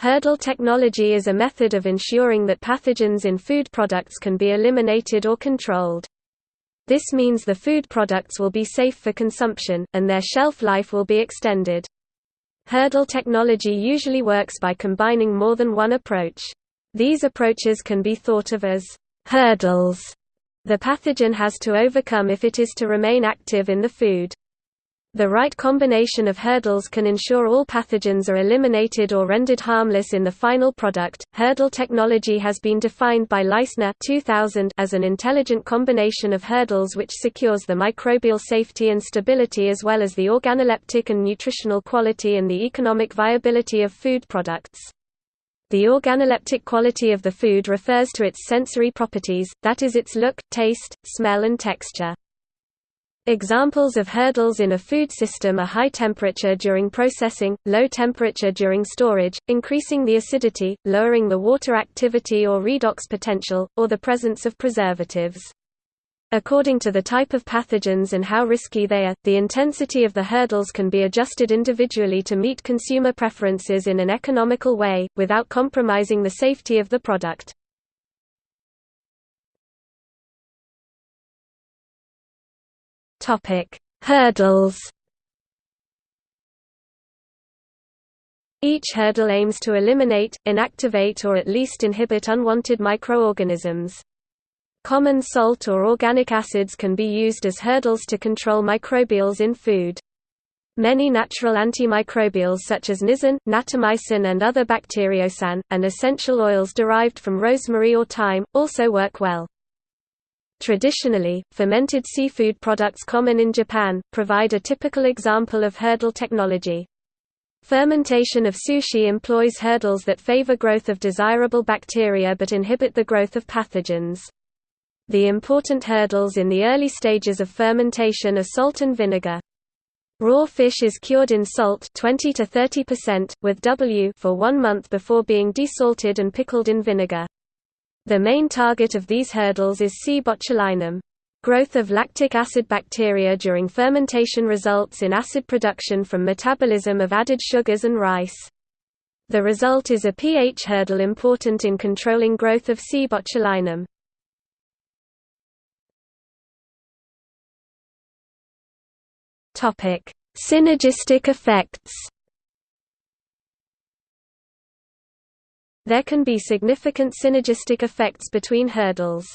Hurdle technology is a method of ensuring that pathogens in food products can be eliminated or controlled. This means the food products will be safe for consumption, and their shelf life will be extended. Hurdle technology usually works by combining more than one approach. These approaches can be thought of as hurdles the pathogen has to overcome if it is to remain active in the food. The right combination of hurdles can ensure all pathogens are eliminated or rendered harmless in the final product. Hurdle technology has been defined by Leistner 2000 as an intelligent combination of hurdles which secures the microbial safety and stability as well as the organoleptic and nutritional quality and the economic viability of food products. The organoleptic quality of the food refers to its sensory properties, that is its look, taste, smell and texture. Examples of hurdles in a food system are high temperature during processing, low temperature during storage, increasing the acidity, lowering the water activity or redox potential, or the presence of preservatives. According to the type of pathogens and how risky they are, the intensity of the hurdles can be adjusted individually to meet consumer preferences in an economical way, without compromising the safety of the product. Topic: Hurdles. Each hurdle aims to eliminate, inactivate or at least inhibit unwanted microorganisms. Common salt or organic acids can be used as hurdles to control microbials in food. Many natural antimicrobials such as nisin, natamycin and other bacteriocin, and essential oils derived from rosemary or thyme, also work well. Traditionally, fermented seafood products common in Japan, provide a typical example of hurdle technology. Fermentation of sushi employs hurdles that favor growth of desirable bacteria but inhibit the growth of pathogens. The important hurdles in the early stages of fermentation are salt and vinegar. Raw fish is cured in salt 20 to 30% with W for 1 month before being desalted and pickled in vinegar. The main target of these hurdles is C. botulinum. Growth of lactic acid bacteria during fermentation results in acid production from metabolism of added sugars and rice. The result is a pH hurdle important in controlling growth of C. botulinum. Synergistic effects There can be significant synergistic effects between hurdles.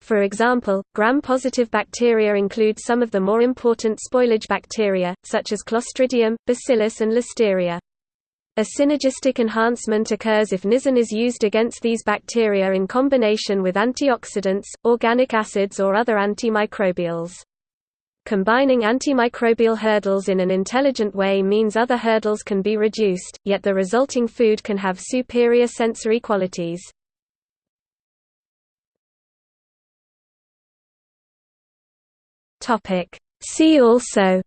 For example, gram-positive bacteria include some of the more important spoilage bacteria, such as Clostridium, Bacillus and Listeria. A synergistic enhancement occurs if nisin is used against these bacteria in combination with antioxidants, organic acids or other antimicrobials. Combining antimicrobial hurdles in an intelligent way means other hurdles can be reduced, yet the resulting food can have superior sensory qualities. See also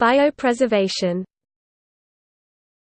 Biopreservation